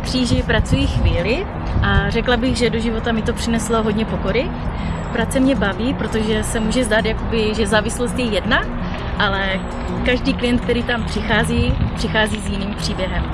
kříži pracuji chvíli a řekla bych, že do života mi to přineslo hodně pokory. Práce mě baví, protože se může zdát, jakoby, že závislost je jedna, ale každý klient, který tam přichází, přichází s jiným příběhem.